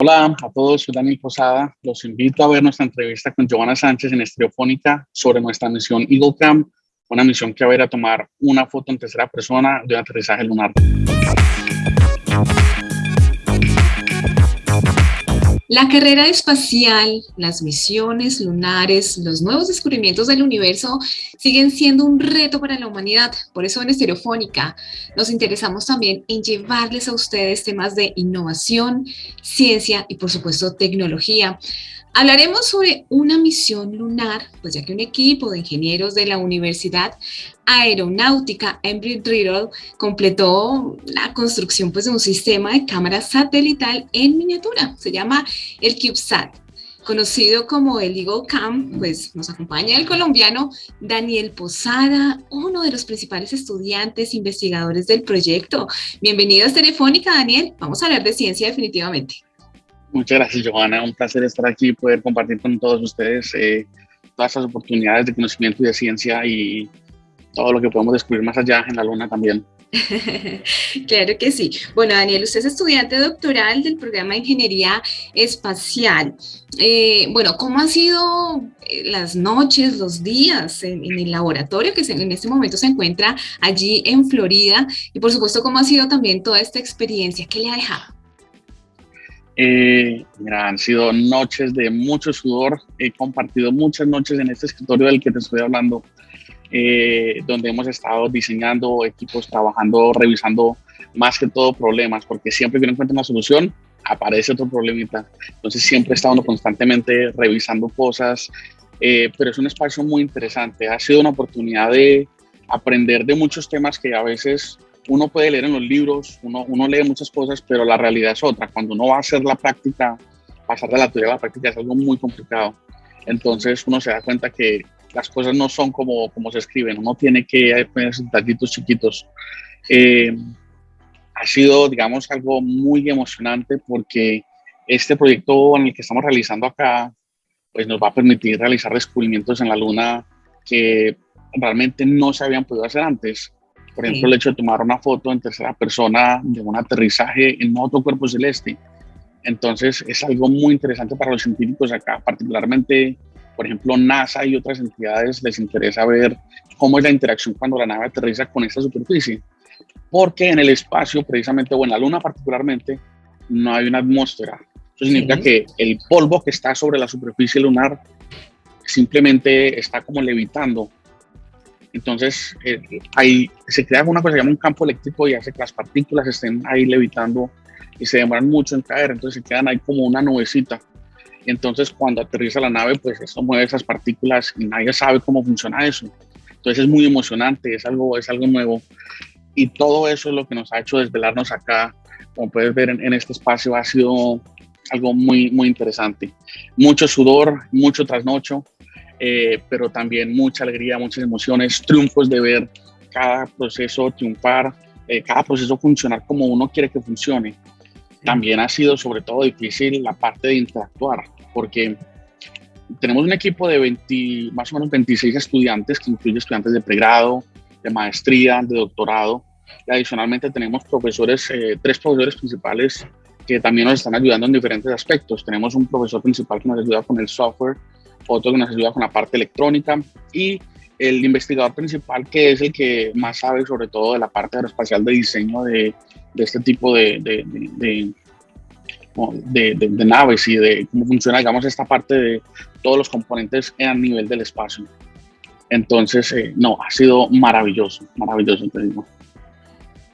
Hola a todos, soy Daniel Posada. Los invito a ver nuestra entrevista con Giovanna Sánchez en Estereofónica sobre nuestra misión Eagle Camp, una misión que va a a tomar una foto en tercera persona de un aterrizaje lunar. La carrera espacial, las misiones lunares, los nuevos descubrimientos del universo siguen siendo un reto para la humanidad. Por eso en Estereofónica nos interesamos también en llevarles a ustedes temas de innovación, ciencia y por supuesto tecnología. Hablaremos sobre una misión lunar, pues ya que un equipo de ingenieros de la Universidad Aeronáutica Embry-Riddle completó la construcción pues, de un sistema de cámara satelital en miniatura. Se llama el CubeSat. Conocido como el Eagle Cam, pues nos acompaña el colombiano Daniel Posada, uno de los principales estudiantes investigadores del proyecto. Bienvenido a Telefónica, Daniel. Vamos a hablar de ciencia definitivamente. Muchas gracias, Johanna. Un placer estar aquí y poder compartir con todos ustedes eh, todas estas oportunidades de conocimiento y de ciencia y todo lo que podemos descubrir más allá en la luna también. claro que sí. Bueno, Daniel, usted es estudiante doctoral del programa de Ingeniería Espacial. Eh, bueno, ¿cómo han sido eh, las noches, los días en, el laboratorio que en este momento se encuentra allí en Florida? Y por supuesto, ¿cómo ha sido también toda esta experiencia? ¿Qué le ha dejado? Eh, mira, han sido noches de mucho sudor. He compartido muchas noches en este escritorio del que te estoy hablando, eh, donde hemos estado diseñando equipos, trabajando, revisando más que todo problemas, porque siempre que uno encuentra una solución, aparece otro problemita. Entonces siempre he estado constantemente revisando cosas, eh, pero es un espacio muy interesante. Ha sido una oportunidad de aprender de muchos temas que a veces uno puede leer en los libros, uno, uno lee muchas cosas, pero la realidad es otra. Cuando uno va a hacer la práctica, pasar de la teoría a la práctica es algo muy complicado. Entonces uno se da cuenta que las cosas no son como, como se escriben, uno tiene que poner detallitos chiquitos. Eh, ha sido, digamos, algo muy emocionante porque este proyecto en el que estamos realizando acá, pues nos va a permitir realizar descubrimientos en la Luna que realmente no se habían podido hacer antes. Por ejemplo, el hecho de tomar una foto en tercera persona de un aterrizaje en otro cuerpo celeste. Entonces, es algo muy interesante para los científicos acá, particularmente, por ejemplo, NASA y otras entidades les interesa ver cómo es la interacción cuando la nave aterriza con esta superficie. Porque en el espacio, precisamente, o en la Luna particularmente, no hay una atmósfera. Eso significa que el polvo que está sobre la superficie lunar simplemente está como levitando entonces, eh, ahí se crea una cosa que se llama un campo eléctrico y hace que las partículas estén ahí levitando y se demoran mucho en caer, entonces se quedan ahí como una nubecita. Entonces cuando aterriza la nave, pues eso mueve esas partículas y nadie sabe cómo funciona eso. Entonces es muy emocionante, es algo, es algo nuevo. Y todo eso es lo que nos ha hecho desvelarnos acá. Como puedes ver en, en este espacio, ha sido algo muy, muy interesante. Mucho sudor, mucho trasnocho, eh, pero también mucha alegría, muchas emociones, triunfos de ver cada proceso triunfar, eh, cada proceso funcionar como uno quiere que funcione. También ha sido sobre todo difícil la parte de interactuar, porque tenemos un equipo de 20, más o menos 26 estudiantes, que incluye estudiantes de pregrado, de maestría, de doctorado, y adicionalmente tenemos profesores, eh, tres profesores principales que también nos están ayudando en diferentes aspectos. Tenemos un profesor principal que nos ayuda con el software, otro que nos ayuda con la parte electrónica y el investigador principal que es el que más sabe sobre todo de la parte aeroespacial de diseño de, de este tipo de, de, de, naves y de cómo funciona, digamos, esta parte de todos los componentes a nivel del espacio. Entonces, eh, no, ha sido maravilloso, maravilloso, te digo.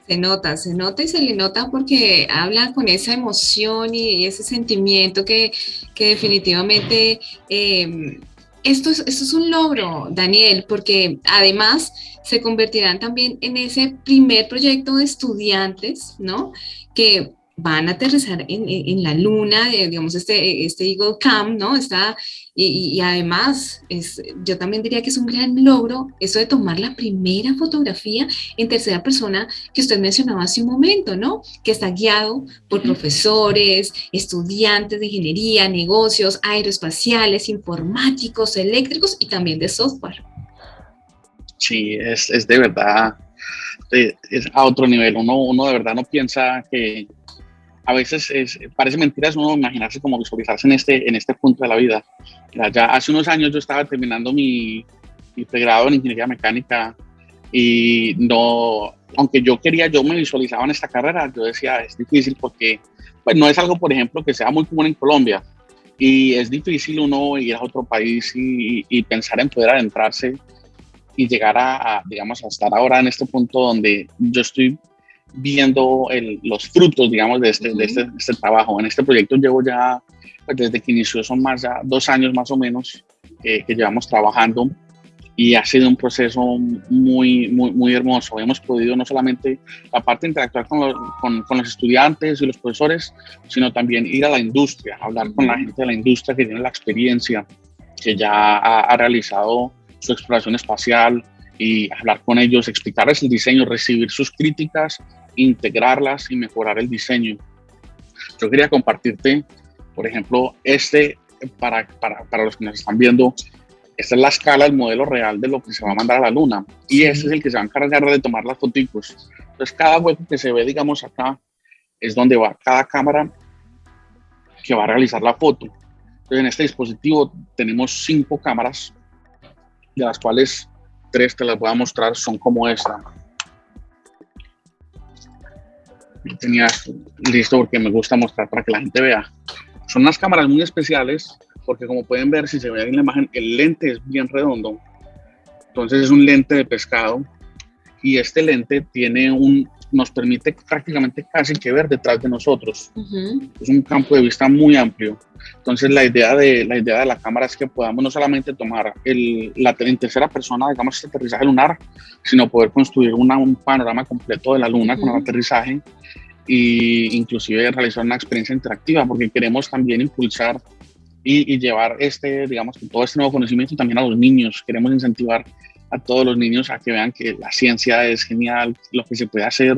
Se nota, se nota y se le nota porque habla con esa emoción y ese sentimiento que, que definitivamente eh, esto, es, esto es un logro, Daniel, porque además se convertirán también en ese primer proyecto de estudiantes, ¿no? Que van a aterrizar en, en, la luna, eh, digamos, este, este Eagle Cam, ¿no? Está, y, y, además, es, yo también diría que es un gran logro eso de tomar la primera fotografía en tercera persona que usted mencionaba hace un momento, ¿no? Que está guiado por profesores, estudiantes de ingeniería, negocios, aeroespaciales, informáticos, eléctricos y también de software. Sí, es, es de verdad, es a otro nivel. Uno, uno de verdad no piensa que a veces parece mentira uno imaginarse como visualizarse en este, en este punto de la vida. Ya hace unos años yo estaba terminando mi, mi pregrado en ingeniería mecánica y no, aunque yo quería, yo me visualizaba en esta carrera, yo decía, es difícil porque pues no es algo, por ejemplo, que sea muy común en Colombia y es difícil uno ir a otro país y, pensar en poder adentrarse y llegar a, digamos, a estar ahora en este punto donde yo estoy viendo los frutos, digamos, de este, de este, este, trabajo. En este proyecto llevo ya, pues desde que inició, son más ya dos años más o menos que llevamos trabajando y ha sido un proceso muy, muy, muy hermoso. Hemos podido no solamente la parte de interactuar con los, con, con los, estudiantes y los profesores, sino también ir a la industria, hablar con la gente de la industria que tiene la experiencia, que ya ha, ha realizado su exploración espacial y hablar con ellos, explicarles el diseño, recibir sus críticas, integrarlas y mejorar el diseño. Yo quería compartirte, por ejemplo, este, para, para, para los que nos están viendo, esta es la escala, el modelo real de lo que se va a mandar a la luna. Y este es el que se va a encargar de tomar las fotos. Entonces, cada hueco que se ve, digamos, acá, es donde va cada cámara que va a realizar la foto. Entonces, en este dispositivo tenemos cinco cámaras, de las cuales tres te las voy a mostrar, son como esta. Tenía listo porque me gusta mostrar para que la gente vea. Son unas cámaras muy especiales porque como pueden ver, si se ve en la imagen, el lente es bien redondo. Entonces es un lente de pescado y este lente tiene un, nos permite prácticamente casi que ver detrás de nosotros. Es un campo de vista muy amplio. Entonces la idea de la, idea de la cámara es que podamos no solamente tomar el, la en tercera persona, digamos, este aterrizaje lunar, sino poder construir una, un panorama completo de la luna con el aterrizaje e inclusive realizar una experiencia interactiva, porque queremos también impulsar y, llevar este, digamos, todo este nuevo conocimiento también a los niños. Queremos incentivar a todos los niños a que vean que la ciencia es genial, lo que se puede hacer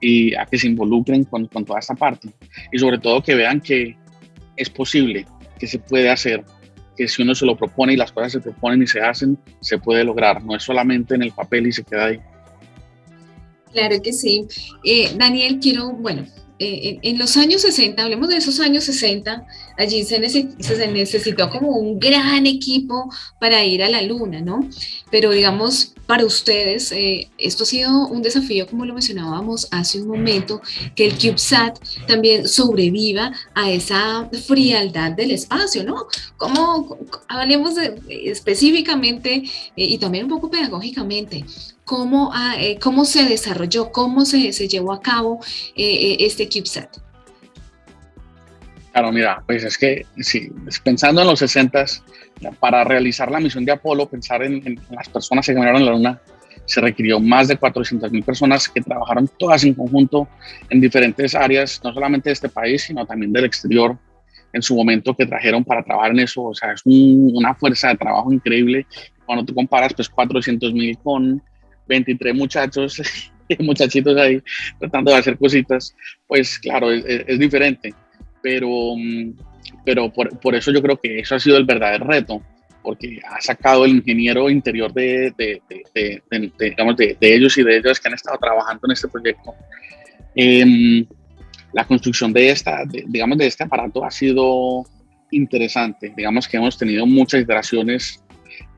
y a que se involucren con, con toda esta parte. Y sobre todo que vean que es posible, que se puede hacer, que si uno se lo propone y las cosas se proponen y se hacen, se puede lograr. No es solamente en el papel y se queda ahí. Claro que sí. Eh, Daniel, quiero, bueno, eh, en los años 60, hablemos de esos años 60, allí se, necesitó como un gran equipo para ir a la luna, ¿no? Pero digamos, para ustedes, eh, esto ha sido un desafío, como lo mencionábamos hace un momento, que el CubeSat también sobreviva a esa frialdad del espacio, ¿no? Como hablemos específicamente eh, y también un poco pedagógicamente, cómo, ah, eh, cómo se desarrolló, cómo se, se llevó a cabo este CubeSat. Claro, mira, pues es que sí, pensando en los 60 para realizar la misión de Apolo, pensar en, las personas que en la Luna, se requirió más de 400 mil personas que trabajaron todas en conjunto en diferentes áreas, no solamente de este país, sino también del exterior, en su momento que trajeron para trabajar en eso. O sea, es una fuerza de trabajo increíble. Cuando tú comparas, pues 400 mil con 23 muchachos, muchachitos ahí tratando de hacer cositas, pues claro, es diferente pero, mm, pero por, por, eso yo creo que eso ha sido el verdadero reto, porque ha sacado el ingeniero interior de, de, de, digamos, de, ellos y de ellas que han estado trabajando en este proyecto. Em, la construcción de, esta, digamos, de este aparato ha sido interesante. Digamos que hemos tenido muchas iteraciones,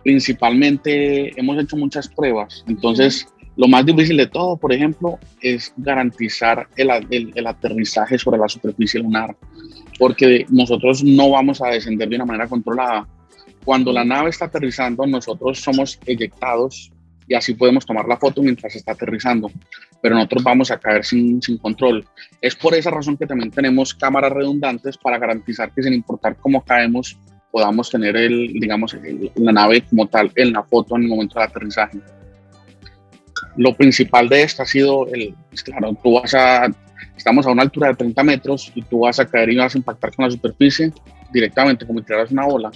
principalmente hemos hecho muchas pruebas. Entonces, lo más difícil de todo, por ejemplo, es garantizar el, el, aterrizaje sobre la superficie lunar, porque nosotros no vamos a descender de una manera controlada. Cuando la nave está aterrizando, nosotros somos eyectados y así podemos tomar la foto mientras está aterrizando, pero nosotros vamos a caer sin, sin control. Es por esa razón que también tenemos cámaras redundantes para garantizar que sin importar cómo caemos, podamos tener el, digamos, la nave como tal en la foto en el momento del aterrizaje. Lo principal de esto ha sido, el, pues claro, tú vas a, estamos a una altura de 30 metros y tú vas a caer y vas a impactar con la superficie directamente, como si tiraras una bola.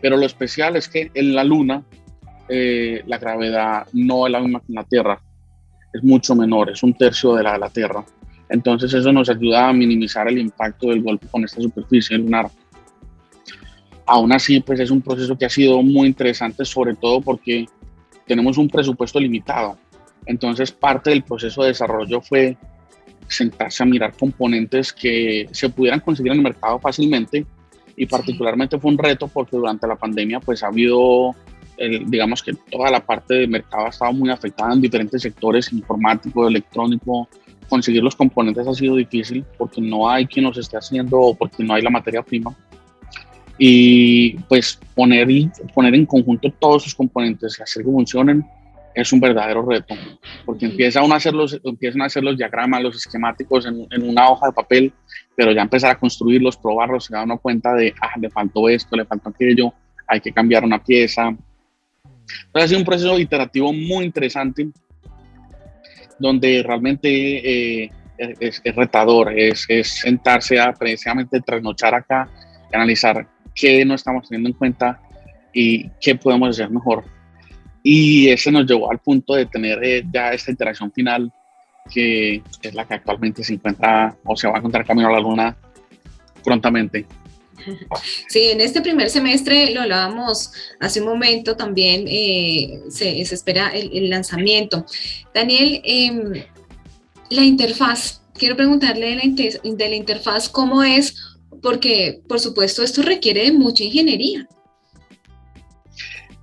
Pero lo especial es que en la Luna eh, la gravedad no es la misma que en la Tierra, es mucho menor, es un tercio de la de la Tierra. Entonces eso nos ayuda a minimizar el impacto del golpe con esta superficie lunar. Aún así, pues es un proceso que ha sido muy interesante, sobre todo porque tenemos un presupuesto limitado. Entonces, parte del proceso de desarrollo fue sentarse a mirar componentes que se pudieran conseguir en el mercado fácilmente. Y particularmente fue un reto porque durante la pandemia pues ha habido, digamos que toda la parte del mercado ha estado muy afectada en diferentes sectores, informático, electrónico, conseguir los componentes ha sido difícil porque no hay quien los esté haciendo o porque no hay la materia prima. Y pues poner, poner en conjunto todos sus componentes y hacer que funcionen es un verdadero reto, porque empieza a hacer los, empiezan a hacer los diagramas, los esquemáticos en, en, una hoja de papel, pero ya empezar a construirlos, probarlos, se da uno cuenta de, ah, le faltó esto, le faltó aquello, hay que cambiar una pieza. Entonces ha sido un proceso iterativo muy interesante, donde realmente eh, es, retador, es, es, sentarse a precisamente trasnochar acá y analizar qué no estamos teniendo en cuenta y qué podemos hacer mejor y ese nos llevó al punto de tener eh, ya esta interacción final, que es la que actualmente se encuentra o se va a encontrar camino a la luna prontamente. Sí, en este primer semestre, lo hablábamos hace un momento también, eh, se, espera el, lanzamiento. Daniel, em, la interfaz, quiero preguntarle de la, de la interfaz cómo es, porque por supuesto esto requiere de mucha ingeniería.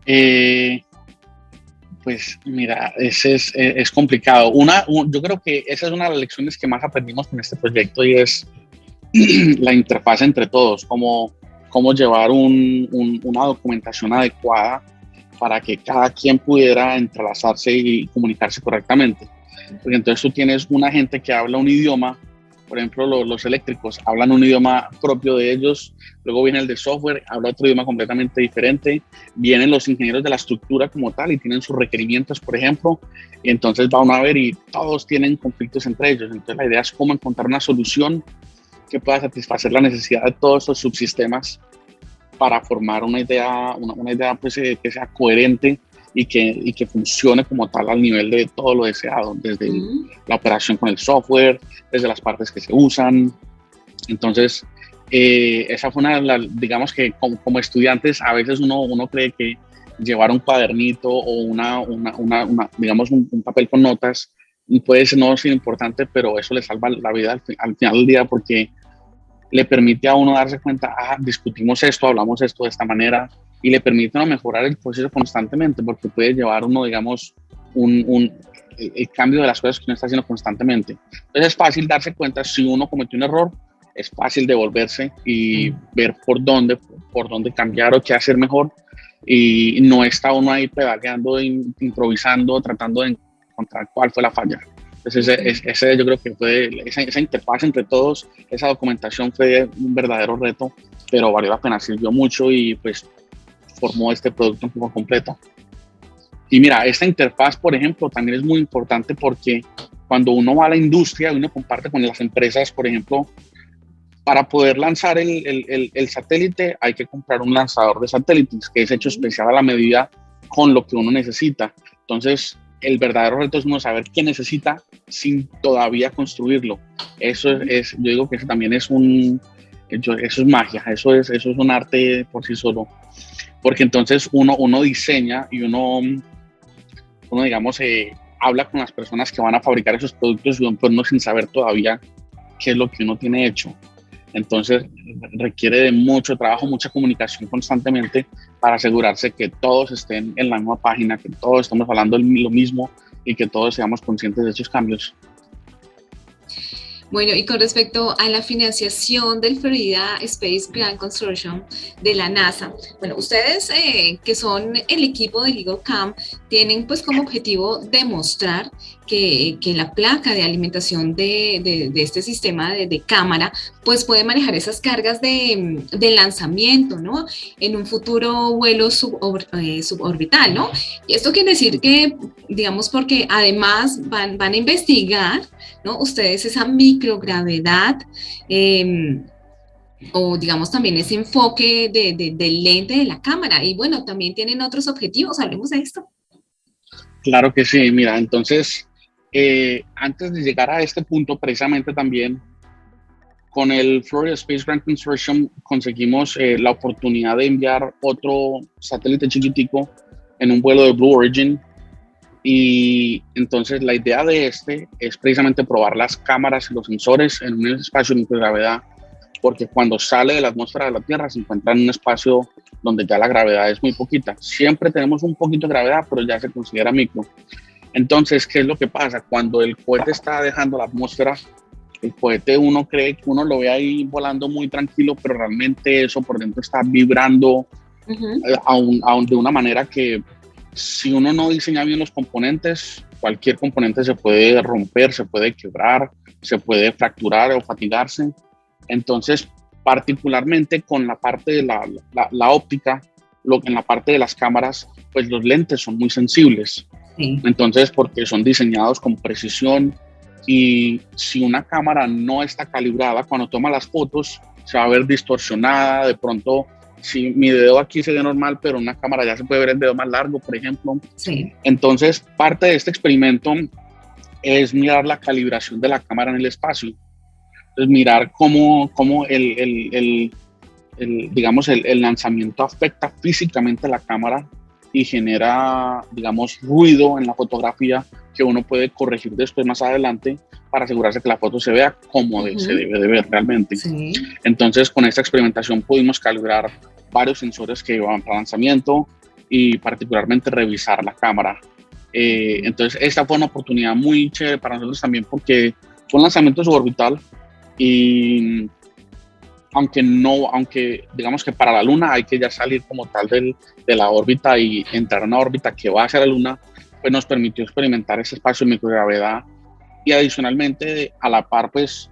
Eh, pues mira, ese es, eh, es complicado. Una, yo creo que esa es una de las lecciones que más aprendimos con este proyecto y es la interfaz entre todos, cómo, cómo llevar un, una documentación adecuada para que cada quien pudiera entrelazarse y comunicarse correctamente. Porque entonces tú tienes una gente que habla un idioma por ejemplo, los, eléctricos hablan un idioma propio de ellos, luego viene el de software, habla otro idioma completamente diferente, vienen los ingenieros de la estructura como tal y tienen sus requerimientos, por ejemplo, y entonces van a ver y todos tienen conflictos entre ellos. Entonces la idea es cómo encontrar una solución que pueda satisfacer la necesidad de todos esos subsistemas para formar una idea, una, idea pues, eh, que sea coherente y que, y que funcione como tal al nivel de todo lo deseado, desde la operación con el software, desde las partes que se usan. Entonces, eh, esa fue una de las, digamos que como, estudiantes a veces uno, uno cree que llevar un cuadernito o una, una, una, digamos un, papel con notas puede ser no ser importante, pero eso le salva la vida al, al, final del día porque le permite a uno darse cuenta, ah, discutimos esto, hablamos esto de esta manera, y le permite mejorar el proceso constantemente porque puede llevar uno, digamos, un, un el cambio de las cosas que uno está haciendo constantemente. Entonces es fácil darse cuenta si uno cometió un error, es fácil devolverse y ver por dónde, por dónde cambiar o qué hacer mejor y no está uno ahí pedaleando, improvisando, tratando de encontrar cuál fue la falla. Entonces ese, ese yo creo que fue esa, esa, interfaz entre todos, esa documentación fue un verdadero reto, pero valió la pena, sirvió mucho y pues formó este producto un poco completo. Y mira, esta interfaz, por ejemplo, también es muy importante porque cuando uno va a la industria, uno comparte con las empresas, por ejemplo, para poder lanzar el, el, el, satélite hay que comprar un lanzador de satélites que es hecho especial a la medida con lo que uno necesita. Entonces, el verdadero reto es uno saber qué necesita sin todavía construirlo. Eso es, yo digo que eso también es un, eso es magia, eso es, eso es un arte por sí solo porque entonces uno, uno diseña y uno, uno digamos, eh, habla con las personas que van a fabricar esos productos y uno sin saber todavía qué es lo que uno tiene hecho. Entonces requiere de mucho trabajo, mucha comunicación constantemente para asegurarse que todos estén en la misma página, que todos estamos hablando lo mismo y que todos seamos conscientes de esos cambios. Bueno, y con respecto a la financiación del Florida Space Grant Consortium de la NASA, bueno, ustedes eh, que son el equipo de Camp tienen pues como objetivo demostrar que, que la placa de alimentación de, de, este sistema de, cámara pues puede manejar esas cargas de, lanzamiento, ¿no? En un futuro vuelo eh, suborbital, ¿no? Y esto quiere decir que, digamos, porque además van, van a investigar, ¿no? Ustedes esa microgravedad, eh, o digamos también ese enfoque de, del lente de la cámara. Y bueno, también tienen otros objetivos, hablemos de esto. Claro que sí, mira, entonces, eh, antes de llegar a este punto, precisamente también con el Florida Space Grant Consortium conseguimos eh, la oportunidad de enviar otro satélite chiquitico en un vuelo de Blue Origin Y entonces la idea de este es precisamente probar las cámaras y los sensores en un espacio de microgravedad, porque cuando sale de la atmósfera de la Tierra se encuentra en un espacio donde ya la gravedad es muy poquita. Siempre tenemos un poquito de gravedad, pero ya se considera micro. Entonces, ¿qué es lo que pasa? Cuando el cohete está dejando la atmósfera, el cohete uno cree que uno lo ve ahí volando muy tranquilo, pero realmente eso por dentro está vibrando aún, de una manera que si uno no diseña bien los componentes, cualquier componente se puede romper, se puede quebrar, se puede fracturar o fatigarse. Entonces, particularmente con la parte de la, la, óptica, lo, en la parte de las cámaras, pues los lentes son muy sensibles. Entonces, porque son diseñados con precisión y si una cámara no está calibrada, cuando toma las fotos, se va a ver distorsionada, de pronto si mi dedo aquí se ve normal, pero en una cámara ya se puede ver el dedo más largo, por ejemplo. Sí. Entonces, parte de este experimento es mirar la calibración de la cámara en el espacio. Entonces, mirar cómo, cómo el, el, el, digamos, el, lanzamiento afecta físicamente a la cámara y genera, digamos, ruido en la fotografía que uno puede corregir después más adelante para asegurarse que la foto se vea como se debe de ver realmente. Sí. Entonces, con esta experimentación pudimos calibrar varios sensores que iban para lanzamiento y particularmente revisar la cámara. Eh, entonces, esta fue una oportunidad muy chévere para nosotros también porque fue un lanzamiento suborbital y aunque no, aunque digamos que para la Luna hay que ya salir como tal del, de la órbita y entrar a una órbita que va hacia la Luna, pues nos permitió experimentar ese espacio de microgravedad y adicionalmente a la par pues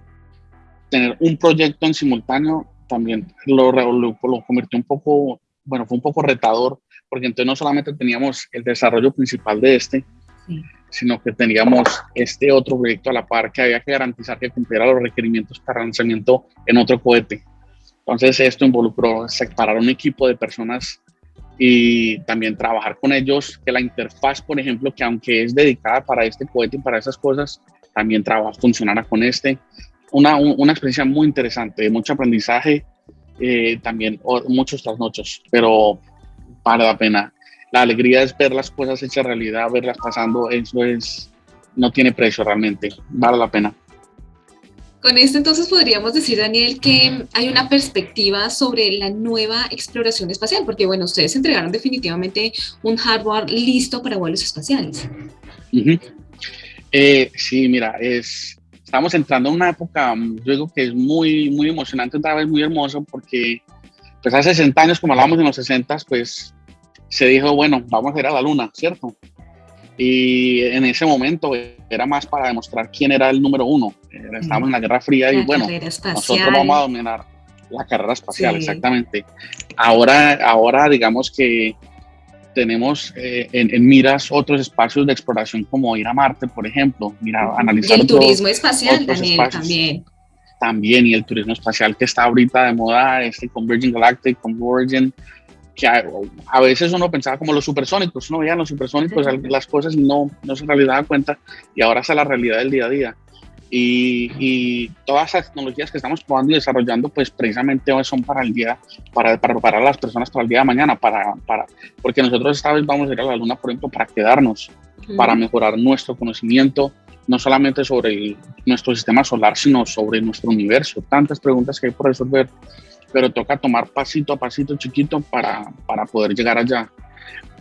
tener un proyecto en simultáneo también lo, lo, convirtió un poco, bueno, fue un poco retador, porque entonces no solamente teníamos el desarrollo principal de este, sino que teníamos este otro proyecto a la par que había que garantizar que cumpliera los requerimientos para lanzamiento en otro cohete. Entonces esto involucró separar un equipo de personas y también trabajar con ellos, que la interfaz, por ejemplo, que aunque es dedicada para este cohete y para esas cosas, también trabaja, funcionara con este una, una experiencia muy interesante, mucho aprendizaje, eh, también muchos trasnochos, pero vale la pena. La alegría es ver las cosas hechas realidad, verlas pasando, eso es, no tiene precio realmente, vale la pena. Con esto entonces podríamos decir, Daniel, que hay una perspectiva sobre la nueva exploración espacial, porque bueno, ustedes entregaron definitivamente un hardware listo para vuelos espaciales. Eh, sí, mira, es, estamos entrando en una época, yo digo que es muy, muy emocionante, otra vez muy hermoso, porque pues hace 60 años, como hablábamos en los 60, pues se dijo, bueno, vamos a ir a la luna, ¿cierto? Y en ese momento era más para demostrar quién era el número uno. Estábamos en la Guerra Fría y bueno, nosotros vamos a dominar la carrera espacial, exactamente. Ahora, ahora digamos que tenemos eh, en, miras otros espacios de exploración como ir a Marte, por ejemplo, mira, analizar. Y el turismo espacial también. También, y el turismo espacial que está ahorita de moda, este Converging Galactic, Converging, que a, veces uno pensaba como los supersónicos, uno veía los supersónicos, las cosas no, no se realidad daba cuenta, y ahora es la realidad del día a día. Y, todas las tecnologías que estamos probando y desarrollando, pues precisamente son para el día, para, para preparar a las personas para el día de mañana, para, para, porque nosotros esta vez vamos a ir a la Luna, por ejemplo, para quedarnos, para mejorar nuestro conocimiento, no solamente sobre nuestro sistema solar, sino sobre nuestro universo. Tantas preguntas que hay por resolver, pero toca tomar pasito a pasito chiquito para, para poder llegar allá.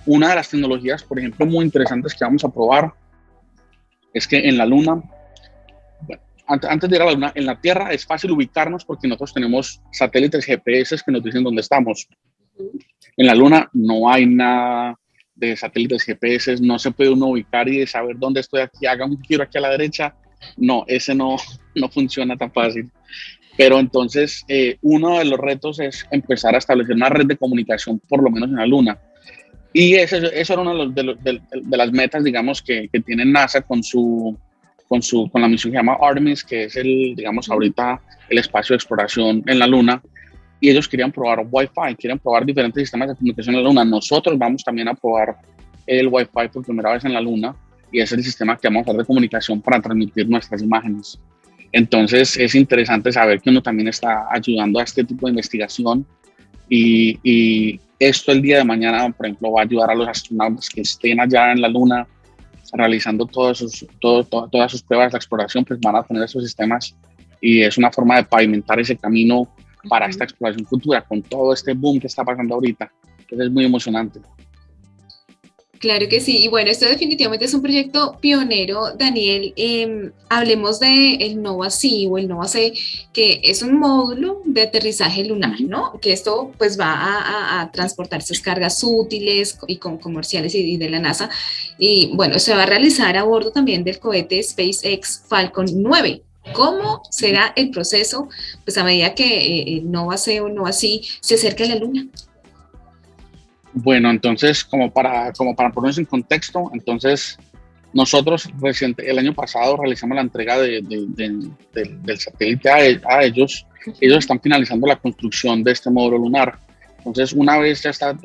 Una de las tecnologías, por ejemplo, muy interesantes que vamos a probar es que en la Luna antes de llegar a la Luna, en la Tierra es fácil ubicarnos porque nosotros tenemos satélites GPS que nos dicen dónde estamos. En la Luna no hay nada de satélites GPS, no se puede uno ubicar y saber dónde estoy aquí, haga un giro aquí a la derecha. No, ese no, no funciona tan fácil. Pero entonces, eh, uno de los retos es empezar a establecer una red de comunicación, por lo menos en la Luna. Y eso, eso era una de, de, las metas, digamos, que, que tiene NASA con su con, su, con la misión que se llama Artemis, que es el, digamos, ahorita el espacio de exploración en la Luna. Y ellos querían probar Wi-Fi, quieren probar diferentes sistemas de comunicación en la Luna. Nosotros vamos también a probar el Wi-Fi por primera vez en la Luna y es el sistema que vamos a usar de comunicación para transmitir nuestras imágenes. Entonces es interesante saber que uno también está ayudando a este tipo de investigación y, y, esto el día de mañana, por ejemplo, va a ayudar a los astronautas que estén allá en la Luna realizando todas sus, todas sus pruebas de exploración, pues van a tener esos sistemas y es una forma de pavimentar ese camino para esta exploración futura con todo este boom que está pasando ahorita. Entonces es muy emocionante. Claro que sí, y bueno, esto definitivamente es un proyecto pionero, Daniel. Em, hablemos de el NOVA-C o el NOVA-C, que es un módulo de aterrizaje lunar, ¿no? Que esto pues va a, transportar sus cargas útiles y con comerciales y, de la NASA. Y bueno, se va a realizar a bordo también del cohete SpaceX Falcon 9. ¿Cómo será el proceso pues a medida que eh, el NOVA-C o NOVA-C se acerca a la Luna? Bueno, entonces, como para, como para ponernos en contexto, entonces nosotros reciente, el año pasado realizamos la entrega de, del satélite a, ellos. Ellos están finalizando la construcción de este módulo lunar. Entonces, una vez ya está,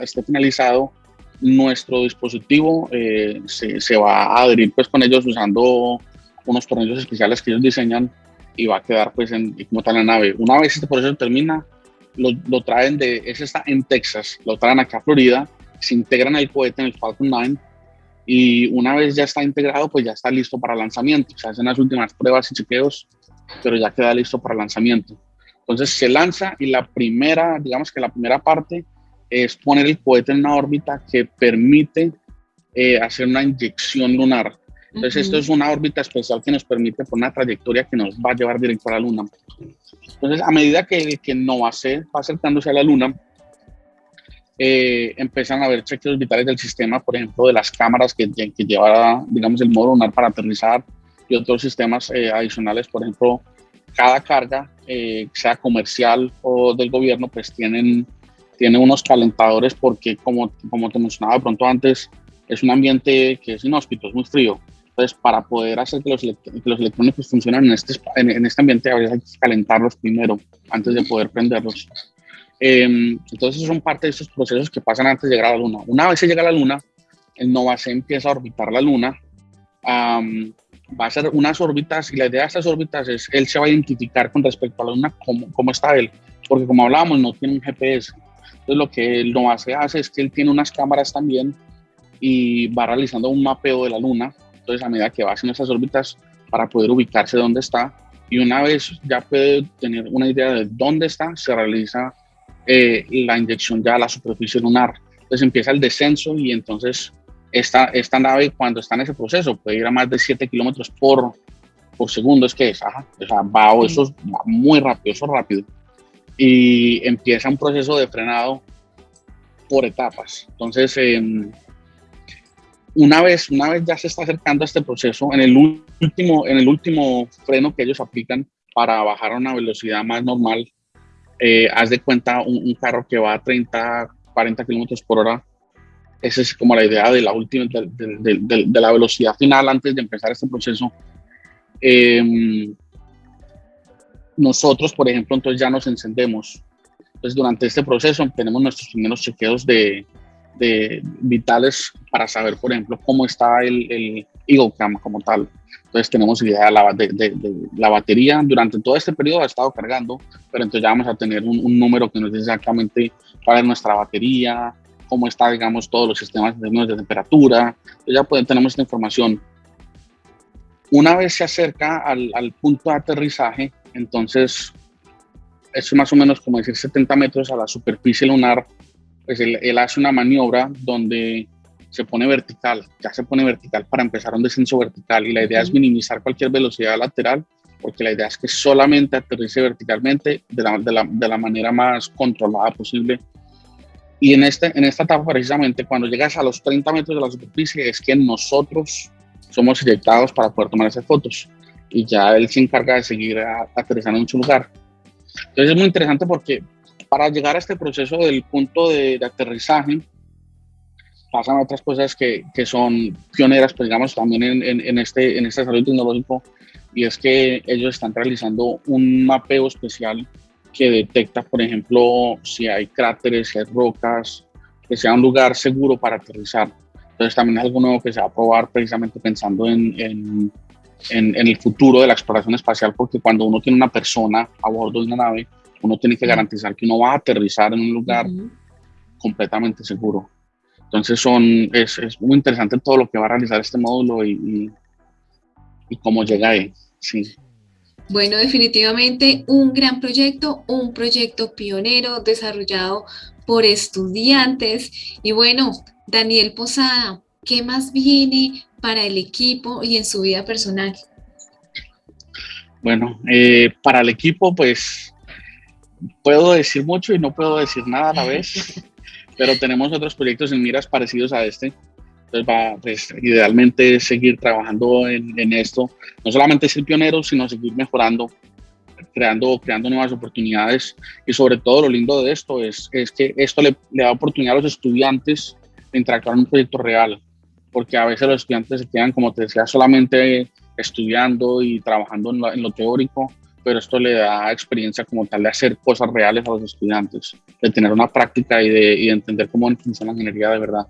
esté finalizado, nuestro dispositivo eh, se, se, va a adherir pues, con ellos usando unos tornillos especiales que ellos diseñan y va a quedar pues en, como tal la nave. Una vez este proceso termina, lo, traen de, ese está en Texas, lo traen acá a Florida, se integran el cohete en el Falcon 9 y una vez ya está integrado, pues ya está listo para lanzamiento. Se hacen las últimas pruebas y chequeos, pero ya queda listo para lanzamiento. Entonces se lanza y la primera, digamos que la primera parte es poner el cohete en una órbita que permite eh, hacer una inyección lunar. Entonces, esto es una órbita especial que nos permite por una trayectoria que nos va a llevar directo a la Luna. Entonces, a medida que, que va acercándose a la Luna, eh, empiezan a haber chequeos vitales del sistema, por ejemplo, de las cámaras que, que lleva, digamos, el modo lunar para aterrizar y otros sistemas eh, adicionales, por ejemplo, cada carga, eh, sea comercial o del gobierno, pues tienen, tiene unos calentadores porque, como, como te mencionaba pronto antes, es un ambiente que es inhóspito, es muy frío. Entonces, para poder hacer que los, los electrónicos funcionen en este, en, este ambiente, hay que calentarlos primero antes de poder prenderlos. Em, entonces, son parte de esos procesos que pasan antes de llegar a la Luna. Una vez se llega a la Luna, el NOVA se empieza a orbitar la Luna. va a ser unas órbitas y la idea de estas órbitas es, él se va a identificar con respecto a la Luna cómo, cómo está él. Porque como hablábamos, no tiene un GPS. Entonces, lo que el NOVA se hace es que él tiene unas cámaras también y va realizando un mapeo de la Luna entonces, a medida que va haciendo esas órbitas para poder ubicarse dónde está, y una vez ya puede tener una idea de dónde está, se realiza eh, la inyección ya a la superficie lunar. Entonces empieza el descenso y entonces esta, esta nave cuando está en ese proceso puede ir a más de 7 kilómetros por, por segundo, es que es, ajá, o sea, va, eso va muy rápido, eso rápido. Y empieza un proceso de frenado por etapas. Entonces, eh, una vez, una vez ya se está acercando a este proceso, en el último, en el último freno que ellos aplican para bajar a una velocidad más normal, eh, haz de cuenta un, carro que va a 30, 40 kilómetros por hora. Esa es como la idea de la última, de, la velocidad final antes de empezar este proceso. Em, nosotros, por ejemplo, entonces ya nos encendemos. Entonces, durante este proceso tenemos nuestros primeros chequeos de, de vitales para saber, por ejemplo, cómo está el, el Eagle Cam como tal. Entonces tenemos idea de la, de, la, batería. Durante todo este periodo ha estado cargando, pero entonces ya vamos a tener un, número que nos dice exactamente cuál es nuestra batería, cómo está, digamos, todos los sistemas de, de temperatura. Entonces ya pueden, tenemos esta información. Una vez se acerca al, al punto de aterrizaje, entonces es más o menos como decir 70 metros a la superficie lunar pues él, hace una maniobra donde se pone vertical, ya se pone vertical para empezar un descenso vertical y la idea es minimizar cualquier velocidad lateral porque la idea es que solamente aterrice verticalmente de la, de la, de la manera más controlada posible. Y en, este, en esta etapa precisamente cuando llegas a los 30 metros de la superficie es que nosotros somos eyectados para poder tomar esas fotos y ya él se encarga de seguir aterrizando en su lugar. Entonces es muy interesante porque para llegar a este proceso del punto de, aterrizaje, pasan otras cosas que, que, son pioneras, pues digamos, también en, en, este, en este desarrollo tecnológico, y es que ellos están realizando un mapeo especial que detecta, por ejemplo, si hay cráteres, si hay rocas, que sea un lugar seguro para aterrizar. Entonces también es algo nuevo que se va a probar precisamente pensando en, en, en, el futuro de la exploración espacial, porque cuando uno tiene una persona a bordo de una nave, uno tiene que garantizar que uno va a aterrizar en un lugar completamente seguro. Entonces son, es, es, muy interesante todo lo que va a realizar este módulo y, y, cómo llega ahí. Sí. Bueno, definitivamente un gran proyecto, un proyecto pionero desarrollado por estudiantes. Y bueno, Daniel Posada, ¿qué más viene para el equipo y en su vida personal? Bueno, eh, para el equipo, pues puedo decir mucho y no puedo decir nada a la vez. pero tenemos otros proyectos en miras parecidos a este. Entonces, pues, idealmente seguir trabajando en, en, esto, no solamente ser pionero, sino seguir mejorando, creando, creando nuevas oportunidades. Y sobre todo, lo lindo de esto es, es que esto le, da oportunidad a los estudiantes de interactuar en un proyecto real, porque a veces los estudiantes se quedan, como te decía, solamente estudiando y trabajando en lo teórico, pero esto le da experiencia como tal de hacer cosas reales a los estudiantes, de tener una práctica y de, entender cómo funciona la ingeniería de verdad.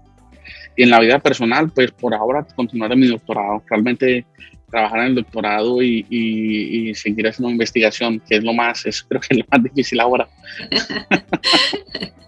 Y en la vida personal, pues por ahora continuar en mi doctorado, realmente trabajar en el doctorado y, y, y, seguir haciendo investigación, que es lo más, es creo que es lo más difícil ahora.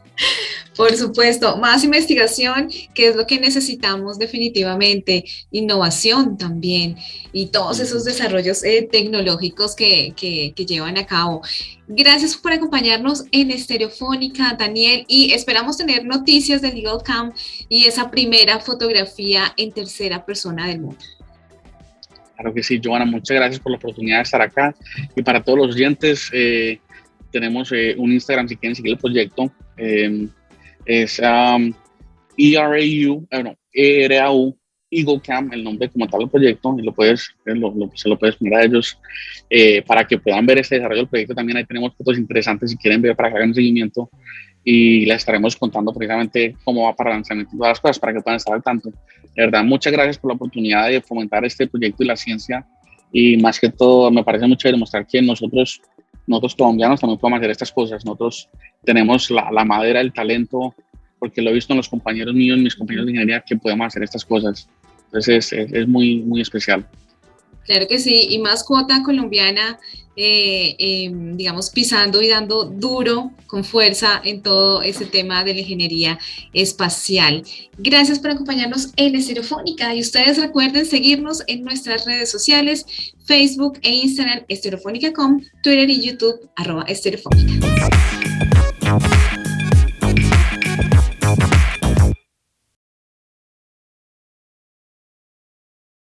Por supuesto, más investigación, que es lo que necesitamos definitivamente, innovación también y todos esos desarrollos eh, tecnológicos que, que, llevan a cabo. Gracias por acompañarnos en Estereofónica, Daniel, y esperamos tener noticias del Legal Camp y esa primera fotografía en tercera persona del mundo. Claro que sí, Joana, muchas gracias por la oportunidad de estar acá. Y para todos los oyentes, eh, tenemos eh, un Instagram si quieren seguir el proyecto es um, ERAU, bueno, ERAU, Eagle Camp, el nombre como tal del proyecto, y lo puedes, lo, se lo puedes mirar a ellos eh, para que puedan ver este desarrollo del proyecto. También ahí tenemos fotos interesantes si quieren ver para que hagan seguimiento y les estaremos contando precisamente cómo va para el lanzamiento y todas las cosas para que puedan estar al tanto. De verdad, muchas gracias por la oportunidad de fomentar este proyecto y la ciencia y más que todo me parece mucho demostrar que nosotros nosotros colombianos también podemos hacer estas cosas. Nosotros tenemos la, la, madera, el talento, porque lo he visto en los compañeros míos, mis compañeros de ingeniería, que podemos hacer estas cosas. Entonces es, es, muy, muy especial. Claro que sí, y más cuota colombiana, eh, eh, digamos, pisando y dando duro, con fuerza en todo ese tema de la ingeniería espacial. Gracias por acompañarnos en Estereofónica y ustedes recuerden seguirnos en nuestras redes sociales, Facebook e Instagram, estereofónica.com, Twitter y YouTube, arroba estereofónica.